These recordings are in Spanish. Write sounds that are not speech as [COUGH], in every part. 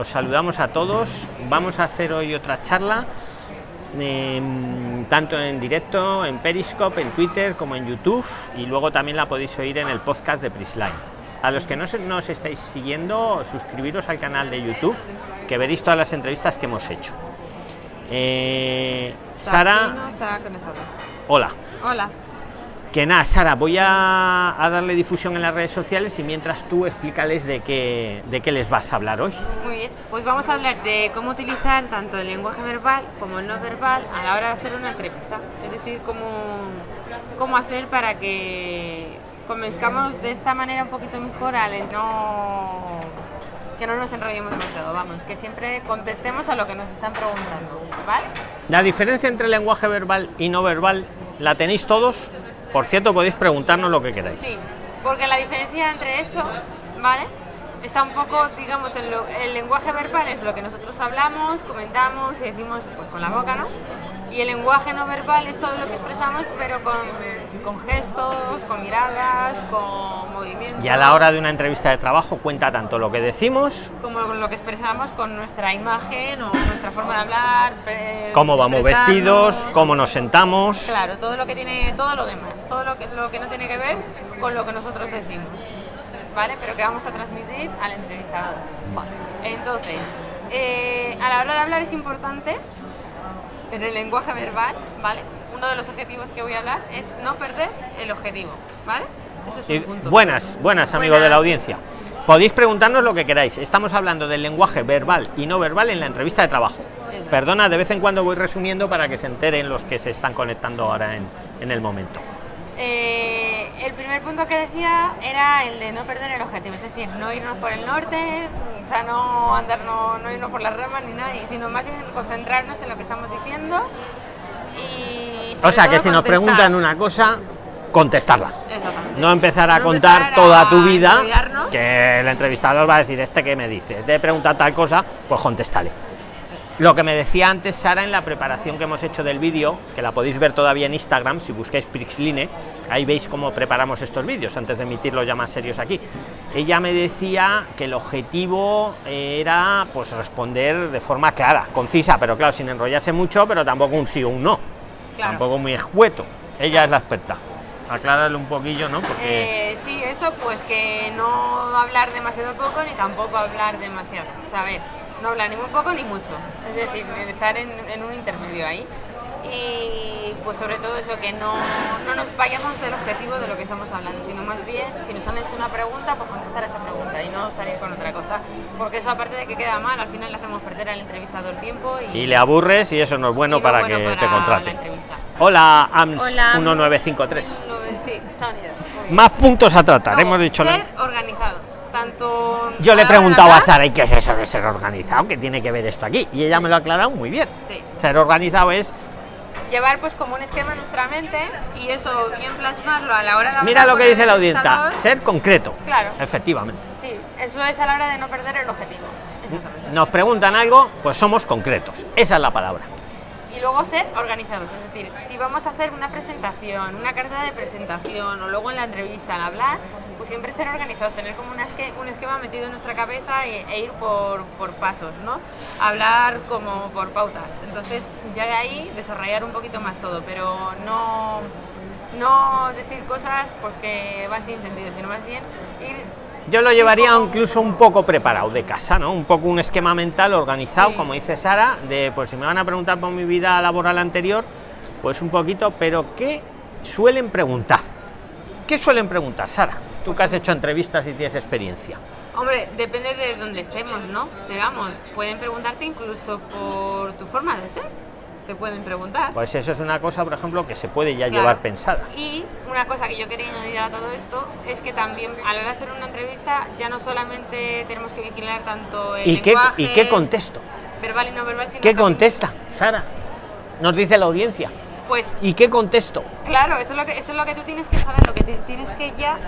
os saludamos a todos. Vamos a hacer hoy otra charla, em, tanto en directo, en Periscope, en Twitter, como en YouTube, y luego también la podéis oír en el podcast de Prisline. A los que no nos estáis siguiendo, suscribiros al canal de YouTube, que veréis todas las entrevistas que hemos hecho. Eh, Sara, hola. Hola. Que nada, Sara, voy a, darle difusión en las redes sociales y mientras tú explícales de qué, de qué les vas a hablar hoy. Muy bien, pues vamos a hablar de cómo utilizar tanto el lenguaje verbal como el no verbal a la hora de hacer una entrevista. Es decir, cómo, cómo hacer para que convenzcamos de esta manera un poquito mejor al no que no nos enrollemos demasiado, vamos, que siempre contestemos a lo que nos están preguntando, ¿vale? La diferencia entre lenguaje verbal y no verbal, ¿la tenéis todos? Por cierto, podéis preguntarnos lo que queráis. Sí, porque la diferencia entre eso, ¿vale? Está un poco, digamos, el, el lenguaje verbal es lo que nosotros hablamos, comentamos y decimos pues, con la boca, ¿no? Y el lenguaje no verbal es todo lo que expresamos, pero con, con gestos, con miradas, con movimientos. Y a la hora de una entrevista de trabajo cuenta tanto lo que decimos... Como lo que expresamos con nuestra imagen o nuestra forma de hablar. Cómo vamos vestidos, cómo nos sentamos. Claro, todo lo que tiene, todo lo demás, todo lo que, lo que no tiene que ver con lo que nosotros decimos. ¿Vale? Pero que vamos a transmitir al entrevistador. Vale. Entonces, eh, a la hora de hablar es importante en el lenguaje verbal, ¿vale? Uno de los objetivos que voy a hablar es no perder el objetivo, ¿vale? Ese es un punto. Buenas, buenas amigos de la audiencia. Podéis preguntarnos lo que queráis. Estamos hablando del lenguaje verbal y no verbal en la entrevista de trabajo. Perdona, de vez en cuando voy resumiendo para que se enteren los que se están conectando ahora en, en el momento. Eh, el primer punto que decía era el de no perder el objetivo, es decir, no irnos por el norte, o sea, no andar, no, no irnos por las ramas ni nada, sino más bien concentrarnos en lo que estamos diciendo y... O sea, que si nos preguntan una cosa, contestarla. No empezar a contar toda tu vida, que el entrevistador va a decir, este que me dice, te pregunta tal cosa, pues contéstale. Lo que me decía antes Sara en la preparación que hemos hecho del vídeo, que la podéis ver todavía en Instagram, si buscáis Prixline, ahí veis cómo preparamos estos vídeos antes de emitirlos ya más serios aquí. Ella me decía que el objetivo era pues responder de forma clara, concisa, pero claro, sin enrollarse mucho, pero tampoco un sí o un no. Tampoco muy escueto. Ella es la experta. Aclárale un poquillo, ¿no? Porque... Eh, sí, eso, pues que no hablar demasiado poco ni tampoco hablar demasiado. O sea, a ver, no hablar ni muy poco ni mucho, es decir, de estar en, un intermedio ahí. Y pues sobre todo eso, que no, no, nos vayamos del objetivo de lo que estamos hablando, sino más bien, si nos han hecho una pregunta, pues contestar esa pregunta y no salir con otra cosa. Porque eso aparte de que queda mal, al final le hacemos perder al entrevistador tiempo. Y, le aburres y eso no es bueno para que te contrate. Hola, AMS 1953. Más puntos a tratar, hemos dicho. Ser organizados tanto... Yo le he preguntado a Sara, ¿y qué es eso de ser organizado? ¿Qué tiene que ver esto aquí? Y ella me lo ha aclarado muy bien. Ser organizado es... Llevar pues como un esquema en nuestra mente y eso bien plasmarlo a la hora de... Mira lo que dice la audiencia, ser concreto. Claro. Efectivamente. Sí, eso es a la hora de no perder el objetivo. Nos preguntan algo, pues somos concretos. Esa es la palabra y luego ser organizados, es decir, si vamos a hacer una presentación, una carta de presentación o luego en la entrevista al hablar, pues siempre ser organizados, tener como un esquema metido en nuestra cabeza e, e, ir por, por, pasos, ¿no? Hablar como por pautas, entonces ya de ahí desarrollar un poquito más todo, pero no, no decir cosas pues que van sin sentido, sino más bien ir yo lo llevaría incluso un poco preparado de casa, ¿no? Un poco un esquema mental organizado, como dice Sara, de pues si me van a preguntar por mi vida laboral anterior, pues un poquito, pero ¿qué suelen preguntar? ¿Qué suelen preguntar, Sara? Tú que has hecho entrevistas y tienes experiencia. Hombre, depende de dónde estemos, ¿no? Pero vamos, pueden preguntarte incluso por tu forma de ser te pueden preguntar. Pues eso es una cosa, por ejemplo, que se puede ya llevar pensada. Y una cosa que yo quería añadir a todo esto es que también a la hora de hacer una entrevista ya no solamente tenemos que vigilar tanto el ¿Y qué, ¿Y qué contesto? Verbal y no verbal, ¿Qué contesta, Sara? Nos dice la audiencia. Pues, ¿Y qué contesto? Claro, eso es, lo que, eso es lo que tú tienes que saber, lo que tienes que ya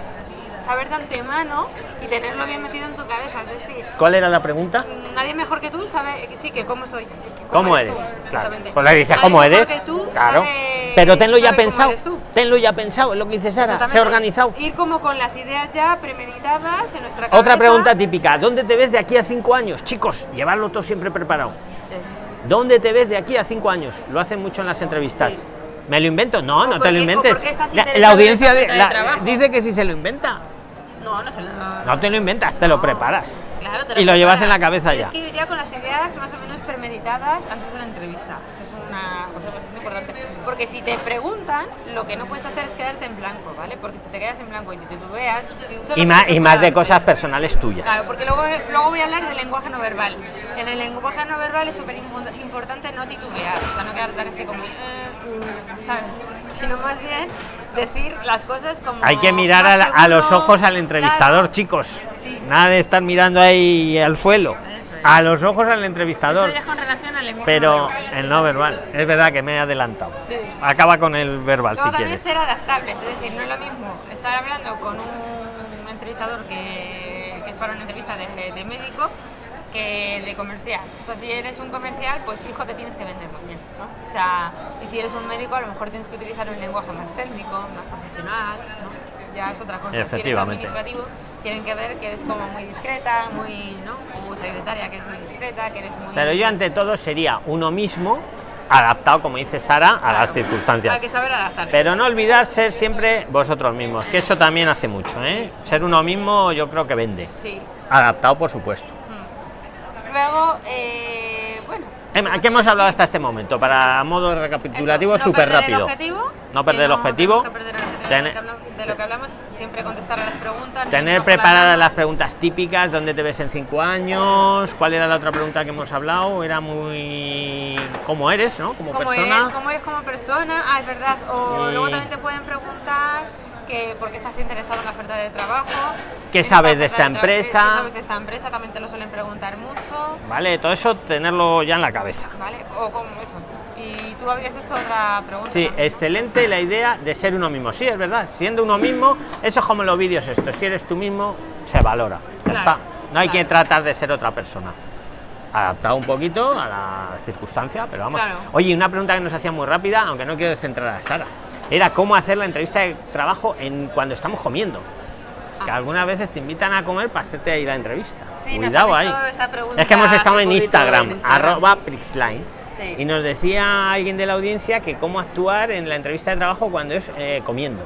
saber de antemano y tenerlo bien metido en tu cabeza. Es decir, ¿cuál era la pregunta? Nadie mejor que tú sabe, sí, que cómo soy. ¿Cómo, eres? Claro. Pues le dices, ¿cómo eres? Que tú claro. Pero tenlo ya pensado. Tenlo ya pensado, es lo que dice Sara. Se ha organizado. Ir como con las ideas ya premeditadas en nuestra cabeza. Otra pregunta típica. ¿Dónde te ves de aquí a cinco años? Chicos, llevarlo todo siempre preparado. ¿Dónde te ves de aquí a cinco años? Lo hacen mucho en las entrevistas. ¿Me lo invento? No, no te lo inventes. La, audiencia dice que si se lo inventa. No, no se lo... No te lo inventas, te lo preparas. y lo llevas en la cabeza ya. Es que iría con las ideas más o menos premeditadas antes de la entrevista. Eso es una cosa bastante importante. Porque si te preguntan, lo que no puedes hacer es quedarte en blanco, ¿vale? Porque si te quedas en blanco y te veas Y más, y más de cosas personales tuyas. Claro, porque luego, luego voy a hablar del lenguaje no verbal. En el lenguaje no verbal es súper importante no titubear, o sea, no quedarte así como. Eh, ¿sabes? Sino más bien decir las cosas como. Hay que mirar a, los ojos al entrevistador, chicos. Nada de estar mirando ahí al suelo. A los ojos al entrevistador. pero el no verbal. Es verdad que me he adelantado. Acaba con el verbal si también ser adaptable, es decir, no es lo mismo estar hablando con un entrevistador que, que es para una entrevista de, de médico que de comercial. O sea, si eres un comercial, pues fijo te tienes que vender bien, ¿no? O sea, y si eres un médico, a lo mejor tienes que utilizar un lenguaje más técnico, más profesional, ¿no? Ya es otra cosa. Si eres administrativo, tienen que ver que eres como muy discreta, muy, ¿no? O secretaria que es muy discreta, que eres muy... Pero yo ante todo sería uno mismo adaptado, como dice Sara, a las circunstancias. Hay que saber adaptarse. Pero no olvidar ser siempre vosotros mismos, que eso también hace mucho, ¿eh? Ser uno mismo yo creo que vende. Sí. Adaptado, por supuesto. Luego, eh, bueno. ¿Qué hemos hablado hasta este momento? Para modo recapitulativo, súper rápido. no perder el objetivo. De lo que hablamos, siempre contestar a las preguntas. Tener preparadas las preguntas típicas, ¿dónde te ves en cinco años? ¿Cuál era la otra pregunta que hemos hablado? Era muy... ¿Cómo eres, no? Como persona. ¿Cómo eres como persona? Ah, es verdad. O luego también te pueden preguntar que porque estás interesado en la oferta de trabajo. ¿Qué sabes de esta empresa? ¿Qué sabes de esta empresa? También te lo suelen preguntar mucho. Vale, todo eso tenerlo ya en la cabeza. Vale, o como eso. Y tú habías hecho otra pregunta. Sí, excelente la idea de ser uno mismo. Sí, es verdad, siendo uno mismo, eso es como los vídeos esto, si eres tú mismo, se valora. Ya está. No hay que tratar de ser otra persona adaptado un poquito a la circunstancia, pero vamos. Oye, una pregunta que nos hacía muy rápida, aunque no quiero centrar a Sara era cómo hacer la entrevista de trabajo en cuando estamos comiendo. Que ah. algunas veces te invitan a comer para hacerte ahí la entrevista. Cuidado ahí. Es que hemos estado en Instagram, arroba Prixline. Y nos decía alguien de la audiencia que cómo actuar en la entrevista de trabajo cuando es eh, comiendo.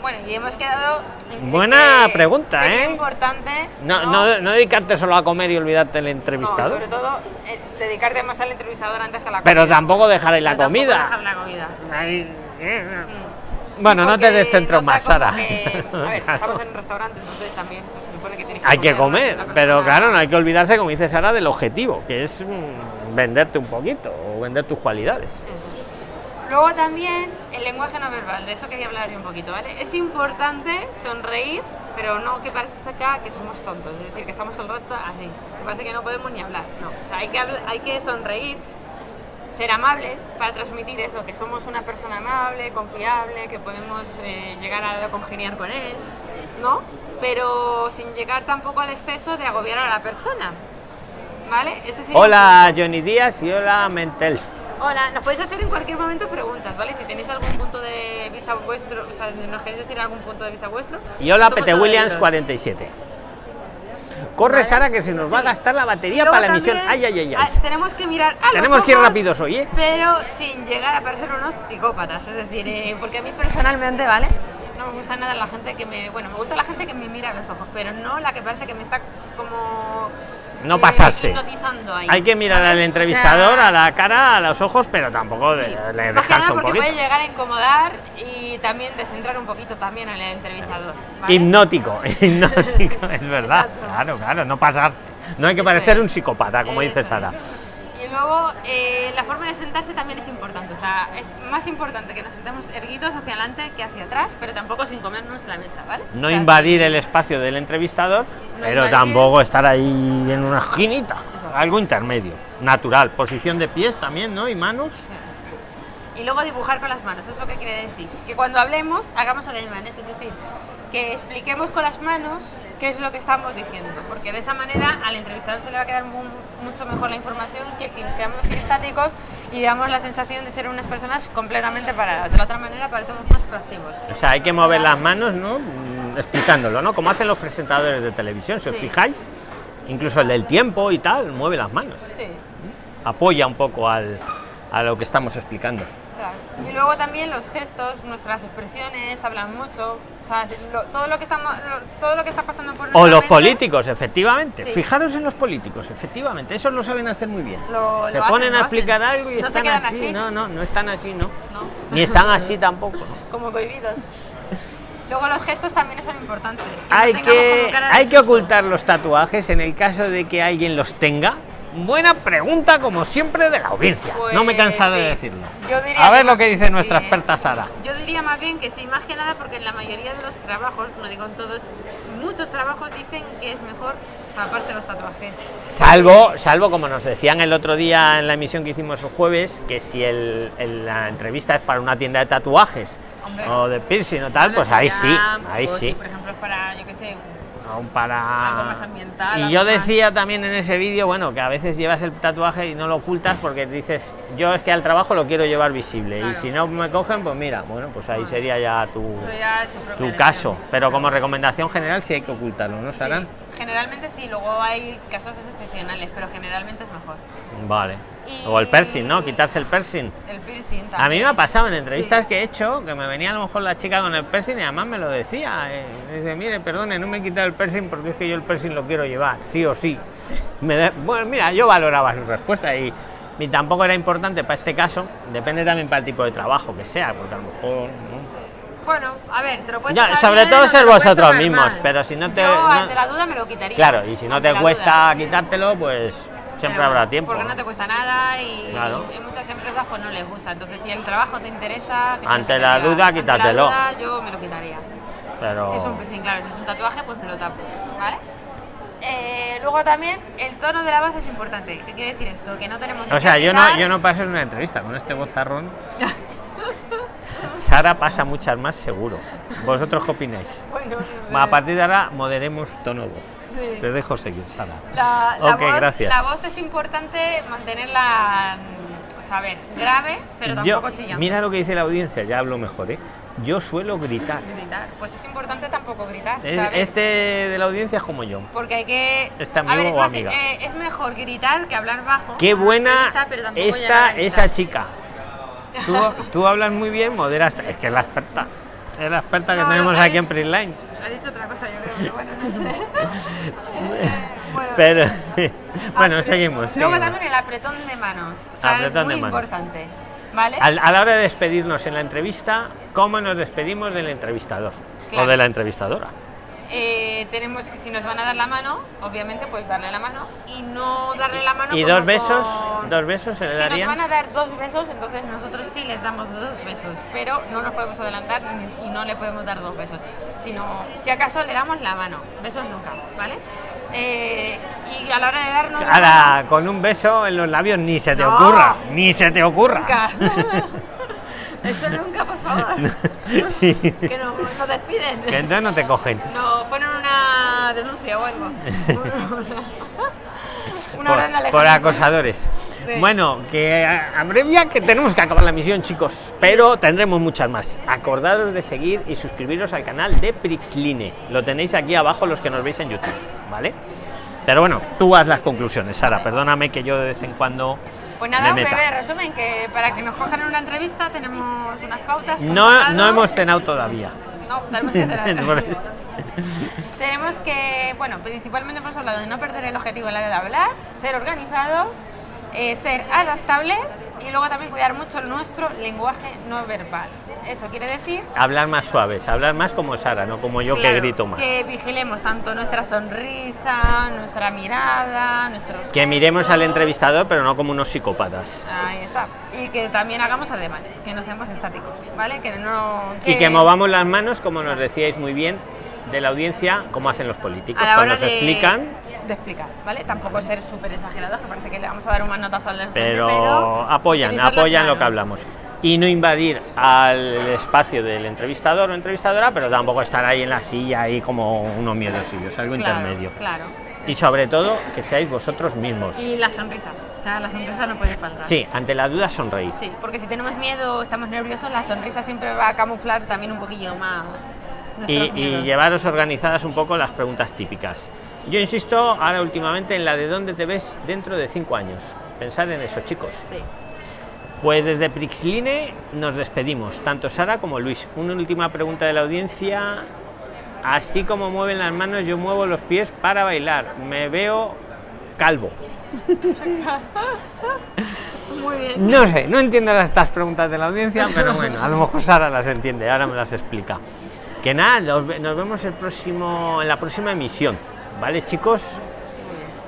bueno, y hemos quedado. Buena pregunta, ¿eh? importante. No, no, no, dedicarte solo a comer y olvidarte del entrevistador. sobre todo, eh, dedicarte más al entrevistador antes que a la comida. Pero tampoco dejar ahí la comida. Dejar la comida. Bueno, no te descentro más, Sara. a ver, [LAUGHS] estamos en un restaurante, entonces también pues, supone que tienes que Hay que comer, pero claro, no hay que olvidarse, como dice Sara, del objetivo, que es mm, venderte un poquito o vender tus cualidades. Luego también el lenguaje no verbal, de eso quería hablar yo un poquito, ¿vale? Es importante sonreír, pero no que parezca que somos tontos, es decir, que estamos todo el rato así. Me parece que no podemos ni hablar, no. O sea, hay que, hay que sonreír ser amables para transmitir eso, que somos una persona amable, confiable, que podemos eh, llegar a congeniar con él, ¿no? Pero sin llegar tampoco al exceso de agobiar a la persona, ¿vale? hola Johnny Díaz y hola Mentels. Hola, nos podéis hacer en cualquier momento preguntas, ¿vale? Si tenéis algún punto de vista vuestro, o sea, nos queréis decir algún punto de vista vuestro. Y hola Pete Williams 47. Corre, Sara, que se nos va a gastar la batería para la emisión. Ay, ay, ay, ah, Tenemos que mirar Tenemos que ir rápidos hoy, ¿eh? Pero sin llegar a parecer unos psicópatas. Es decir, eh, porque a mí personalmente, ¿vale? Me gusta nada la gente que me. Bueno, me gusta la gente que me mira a los ojos, pero no la que parece que me está como no pasarse. Hay que mirar al entrevistador a la cara, a los ojos, pero tampoco le dejarse un poquito. puede llegar a incomodar y también descentrar un poquito también al entrevistador. Hipnótico, [LAUGHS] hipnótico, es verdad. Claro, claro, no pasarse. No hay que parecer un psicópata, como dice Sara. Y luego eh, la forma de sentarse también es importante, o sea, es más importante que nos sentemos erguidos hacia adelante que hacia atrás, pero tampoco sin comernos la mesa, ¿vale? No invadir el espacio del entrevistador, pero tampoco estar ahí en una esquinita, algo intermedio, natural, posición de pies también, ¿no? Y manos. Y luego dibujar con las manos, ¿eso qué quiere decir? Que cuando hablemos hagamos ademanes, es decir, que expliquemos con las manos qué es lo que estamos diciendo, porque de esa manera al entrevistador se le va a quedar mucho mejor la información que si nos quedamos así estáticos y damos la sensación de ser unas personas completamente paradas. De la otra manera parecemos más proactivos. O sea, hay que mover las manos, ¿no? Mm, explicándolo, ¿no? Como hacen los presentadores de televisión, si os fijáis, incluso el del tiempo y tal, mueve las manos. Sí. Apoya un poco al, a lo que estamos explicando. Y luego también los gestos, nuestras expresiones hablan mucho. O sea, todo lo que estamos, todo lo que está pasando por O los políticos, efectivamente. Fijaros en los políticos, efectivamente. Esos lo saben hacer muy bien. Se ponen a explicar algo y están así. No, no, no están así, ¿no? Ni están así tampoco. [LAUGHS] Como cohibidos. Luego los gestos también son importantes. hay que, hay que ocultar los tatuajes en el caso de que alguien los tenga Buena pregunta, como siempre, de la audiencia. no me cansa de pues decirlo. a ver lo que dice nuestra experta Sara. Yo diría más bien que sí, más que nada porque en la mayoría de los trabajos, no digo en todos, muchos trabajos dicen que es mejor taparse los tatuajes. Salvo, salvo como nos decían el otro día en la emisión que hicimos el jueves, que si el, la entrevista es para una tienda de tatuajes o de piercing o tal, pues ahí sí, ahí sí. por ejemplo, es para, yo qué sé, para y yo decía también en ese vídeo bueno que a veces llevas el tatuaje y no lo ocultas porque dices yo es que al trabajo lo quiero llevar visible. Y si no me cogen pues mira bueno pues ahí sería ya tu, tu caso. pero como recomendación general sí hay que ocultarlo no Sara generalmente sí luego hay casos excepcionales pero generalmente es mejor. Vale o el piercing, ¿no? Quitarse el piercing. El piercing A mí me ha pasado en entrevistas que he hecho que me venía a lo mejor la chica con el piercing y además me lo decía. Eh, dice, mire, perdone, no me he quitado el piercing porque es que yo el piercing lo quiero llevar, sí o sí. Me bueno, mira, yo valoraba su respuesta y, y, tampoco era importante para este caso. Depende también para el tipo de trabajo que sea, porque a lo mejor. Bueno, a ver, te lo puedes ya, Sobre todo ser vosotros mismos, pero si no te. no, ante la duda me lo quitaría. Claro, y si no te cuesta quitártelo, pues siempre habrá tiempo. Porque no te cuesta nada y en muchas empresas pues no les gusta. Entonces si el trabajo te interesa... ante la duda, quítatelo. yo me lo quitaría. Pero... Si es un claro, si es un tatuaje pues me lo tapo, ¿vale? Eh, luego también el tono de la voz es importante. ¿Qué quiere decir esto? Que no tenemos... O sea, yo no, yo no paso en una entrevista con este vozarrón. [LAUGHS] Sara pasa muchas más seguro. ¿Vosotros qué opináis? a partir de ahora moderemos tono de voz. Te dejo seguir, Sara. La, voz, gracias. La voz es importante mantenerla, o ver, grave, pero tampoco chillante. Mira lo que dice la audiencia, ya hablo mejor, ¿eh? Yo suelo gritar. Gritar, pues es importante tampoco gritar. este de la audiencia es como yo. Porque hay que. Está amigo o amiga. Eh, es mejor gritar que hablar bajo. Qué buena esta, esa chica. Tú, tú hablas muy bien, moderas. Es que es la experta. Es la experta que tenemos aquí en Printline. Ha dicho otra cosa, yo creo, pero bueno, no sé. [LAUGHS] bueno, pero, [LAUGHS] bueno seguimos. Luego también el apretón de manos. O sea, es muy importante. ¿Vale? A, a, la hora de despedirnos en la entrevista, ¿cómo nos despedimos del entrevistador o de la entrevistadora? Eh, tenemos, si nos van a dar la mano, obviamente pues darle la mano y no darle la mano. ¿Y dos besos? ¿Dos besos se le Si nos van a dar dos besos, entonces nosotros sí les damos dos besos, pero no nos podemos adelantar y no le podemos dar dos besos, sino si acaso le damos la mano, besos nunca, ¿vale? Eh, y a la hora de darnos... con un beso en los labios ni se te ocurra, ni se te ocurra. [LAUGHS] Eso nunca, por favor. [LAUGHS] que nos, nos despiden. Que entonces no te cogen. No, ponen una denuncia o algo. [LAUGHS] una por, acosadores. Bueno, que abrevia que tenemos que acabar la misión, chicos. Pero tendremos muchas más. Acordaros de seguir y suscribiros al canal de Prixline. Lo tenéis aquí abajo los que nos veis en YouTube, ¿vale? Pero bueno, tú haz las conclusiones, Sara. Perdóname que yo de vez en cuando. Pues nada, un breve resumen: que para que nos cojan en una entrevista tenemos unas pautas. No, no hemos cenado todavía. No, tenemos que [LAUGHS] cenar. tenemos que, bueno, principalmente hemos hablado de no perder el objetivo a la hora de hablar, ser organizados eh, ser adaptables y luego también cuidar mucho nuestro lenguaje no verbal. Eso quiere decir... Hablar más suaves, hablar más como Sara, no como yo que grito más. Que vigilemos tanto nuestra sonrisa, nuestra mirada, nuestro... Que miremos al entrevistador, pero no como unos psicópatas. Ahí está. Y que también hagamos ademanes, que no seamos estáticos, ¿vale? Que no... Y que movamos las manos, como nos decíais muy bien, de la audiencia, como hacen los políticos. Cuando explican de explicar, ¿vale? Tampoco ser súper exagerados, que parece que le vamos a dar un manotazo al pero, pero apoyan, apoyan lo que hablamos. Y no invadir al espacio del entrevistador o entrevistadora, pero tampoco estar ahí en la silla ahí como unos miedosillos, algo intermedio. Claro. Y sobre todo que seáis vosotros mismos. Y la sonrisa. O sea, la sonrisa no puede faltar. Sí, ante la duda sonreír. Sí, porque si tenemos miedo, estamos nerviosos, la sonrisa siempre va a camuflar también un poquillo más. Y, y, llevaros organizadas un poco las preguntas típicas. Yo insisto ahora últimamente en la de dónde te ves dentro de cinco años. Pensad en eso, chicos. Sí. Pues desde Prixline nos despedimos, tanto Sara como Luis. Una última pregunta de la audiencia. Así como mueven las manos, yo muevo los pies para bailar. Me veo calvo. [LAUGHS] Muy bien. No sé, no entiendo estas preguntas de la audiencia, pero bueno, a lo mejor Sara las entiende, ahora me las explica. Que nada, nos, vemos el próximo, en la próxima emisión. ¿Vale, chicos?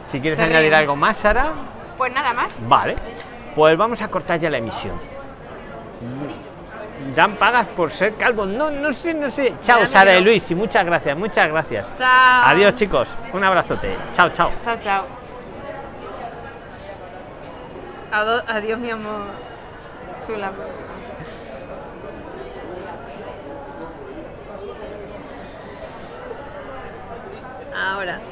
Si quieres añadir algo más, Sara. Pues nada más. Vale. Pues vamos a cortar ya la emisión. Dan pagas por ser calvo. No, no sé, no sé. Chao, Sara y Luis. Y muchas gracias, muchas gracias. Chao. Adiós, chicos. Un abrazote. Chao, chao. Chao, chao. Adiós, mi amor. Chula. Ahora.